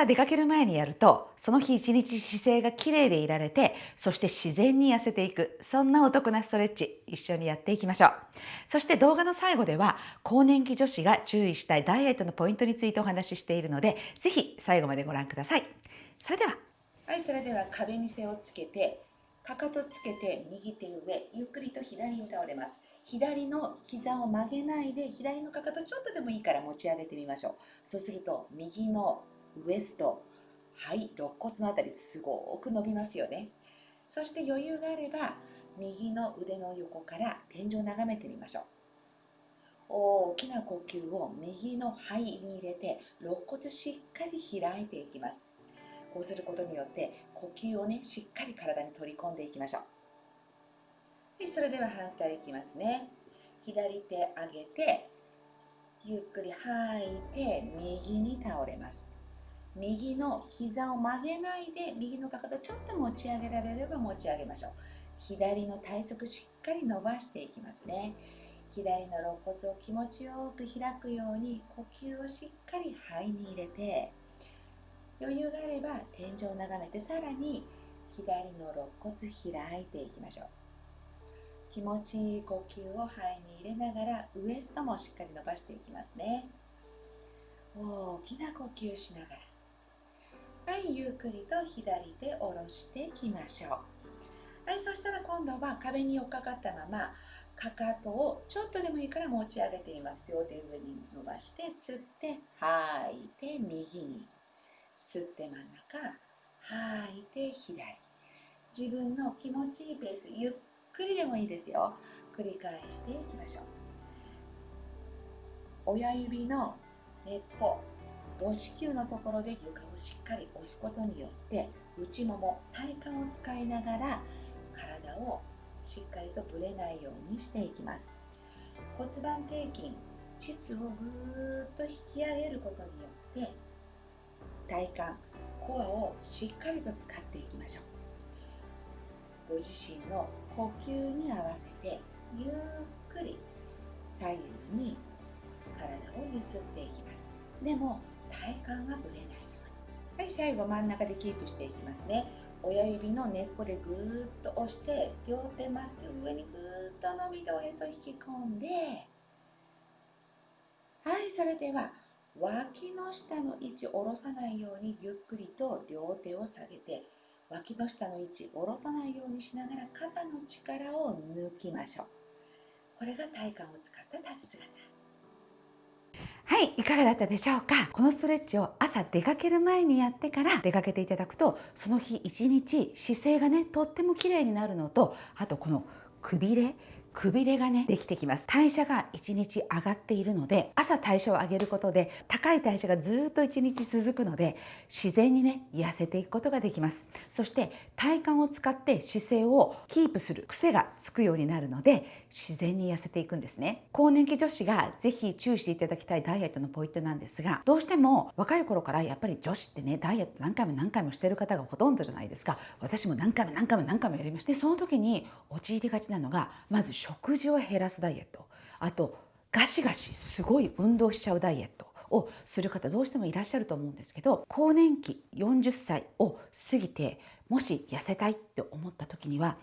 朝出かける前にやるとその日一日姿勢がきれいでいられてそして自然に痩せていく。そんなお得なストレッチ一緒にやっていきましょう。そして動画の最後では更年期女子が注意したいダイエットのポイントについてお話ししているのでぜひ最後までご覧ください。それでは。はいそれでは壁に背をつけてかかとつけて右手上ゆっくりと左に倒れます。左の膝を曲げないで左のかかとちょっとでもいいから持ち上げてみましょう。そうすると右のウエスト。はい肋骨のあたりすごく伸びますよね。そして余裕があれば右の腕の横から天井を眺めてみましょう。大きな呼吸を右の肺に入れて肋骨しっかり開いていきます。こうすることによって呼吸をねしっかり体に取り込んでいきましょう。はいそれでは反対いきますね。左手上げてゆっくり吐いて右に倒れます。右の膝を曲げないで右のかかとちょっと持ち上げられれば持ち上げましょう。左の体側しっかり伸ばしていきますね。左の肋骨を気持ちよく開くように呼吸をしっかり肺に入れて余裕があれば天井を眺めてさらに左の肋骨開いていきましょう。気持ちいい呼吸を肺に入れながらウエストもしっかり伸ばしていきますね。大きな呼吸しながら。はいゆっくりと左手下ろしていきましょう。はいそしたら今度は壁に寄っかかったままかかとをちょっとでもいいから持ち上げてみます。両手上に伸ばして吸って吐いて右に。吸って真ん中吐いて左。自分の気持ちいいペースゆっくりでもいいですよ。繰り返していきましょう。親指の根っこ母子球のところで床をしっかり押すことによって内もも体幹を使いながら体をしっかりとぶれないようにしていきます。骨盤底筋膣をぐーっと引き上げることによって体幹コアをしっかりと使っていきましょう。ご自身の呼吸に合わせてゆっくり左右に体を揺すっていきます。でも体幹がぶれない。ようにはい最後真ん中でキープしていきますね。親指の根っこでぐーっと押して両手まっすぐ上にぐーっと伸びておへそ引き込んで。はいそれでは脇の下の位置下ろさないようにゆっくりと両手を下げて脇の下の位置下ろさないようにしながら肩の力を抜きましょう。これが体幹を使った立ち姿。はいいかがだったでしょうか？このストレッチを朝出かける前にやってから出かけていただくとその日一日姿勢がねとっても綺麗になるのとあとこのくびれくびれがねできてきます。代謝が1日上がっているので朝代謝を上げることで高い代謝がずっと1日続くので自然にね痩せていくことができます。そして体幹を使って姿勢をキープする癖がつくようになるので自然に痩せていくんですね。更年期女子がぜひ注意していただきたいダイエットのポイントなんですがどうしても若い頃からやっぱり女子ってねダイエット何回も何回もしてる方がほとんどじゃないですか。私も何回も何回も何回もやりました。でその時に陥りがちなのがまず食事を減らすダイエット。あとガシガシすごい運動しちゃうダイエットをする方どうしてもいらっしゃると思うんですけど更年期40歳を過ぎてもし痩せたいって思った時には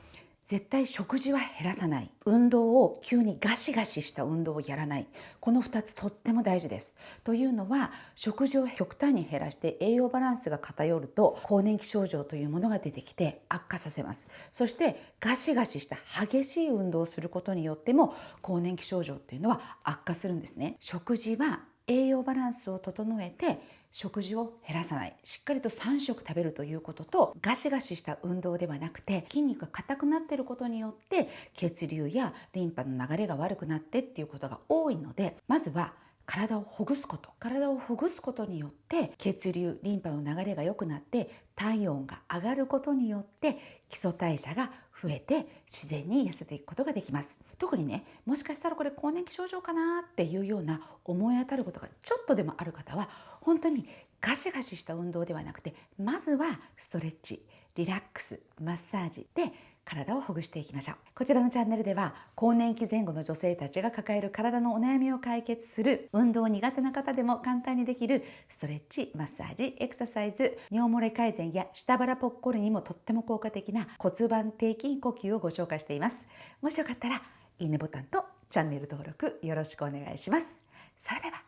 絶対食事は減らさない。運動を急にガシガシした運動をやらない。この2つとっても大事です。というのは食事を極端に減らして栄養バランスが偏ると更年期症状というものが出てきて悪化させます。そしてガシガシした激しい運動をすることによっても更年期症状っていうのは悪化するんですね。食事は栄養バランスを整えて食事を減らさない。しっかりと3食食べるということとガシガシした運動ではなくて筋肉が硬くなっていることによって血流やリンパの流れが悪くなってっていうことが多いのでまずは体をほぐすこと。体をほぐすことによって血流リンパの流れが良くなって体温が上がることによって基礎代謝が増えて自然に痩せていくことができます。特にねもしかしたらこれ更年期症状かなっていうような思い当たることがちょっとでもある方は本当にガシガシした運動ではなくてまずはストレッチリラックスマッサージで体をほぐしていきましょう。こちらのチャンネルでは更年期前後の女性たちが抱える体のお悩みを解決する運動苦手な方でも簡単にできるストレッチマッサージエクササイズ尿漏れ改善や下腹ぽっこりにもとっても効果的な骨盤底筋呼吸をご紹介しています。もしよかったらいいねボタンとチャンネル登録よろしくお願いします。それでは